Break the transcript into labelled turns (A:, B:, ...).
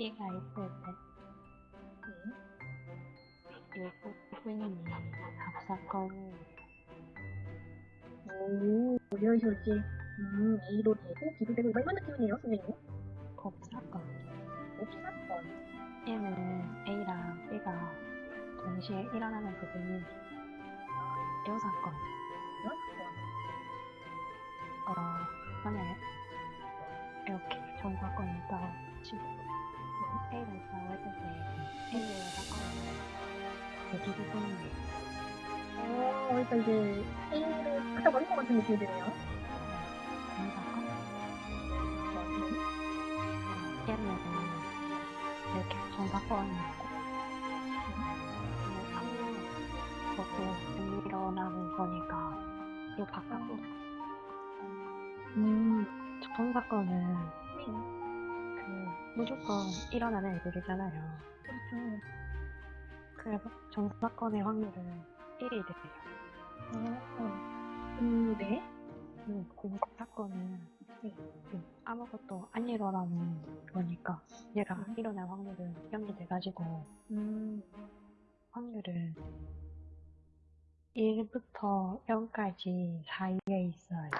A: 있을 때
B: 네.
A: 일부분이 합사건을
B: 오, 이러시지. 음, A로 되고, B도 되고, 이런 느낌이네요, 선생님.
A: 곱사건.
B: 옵사건.
A: 얘는 A랑 B가 동시에 일어나는 부분이 여사건.
B: 여사건.
A: 어, 만약에 전사건이 있다고 치고 A를 싸웠을 때 A의 여사건은 대기 부분이에요.
B: 어, 그러니까 이제 A를 갖다 버린 것 같은 느낌이 드네요.
A: 전사건?
B: 네.
A: 예를 들면 이렇게 아무 것도 안 일어나는 거니까 이 바깥으로
B: 음,
A: 전 사건은
B: 네.
A: 그 무조건 일어나는 애들이잖아요.
B: 그렇죠.
A: 그래서 전사건의 확률은 1이 돼요.
B: 어, 음, 네.
A: 음, 공사건은 음, 아무것도 안 일어나는 거니까 얘가
B: 음.
A: 일어날 확률은 0이 돼가지고
B: 음,
A: 확률은 1부터 0까지 사이에 있어요.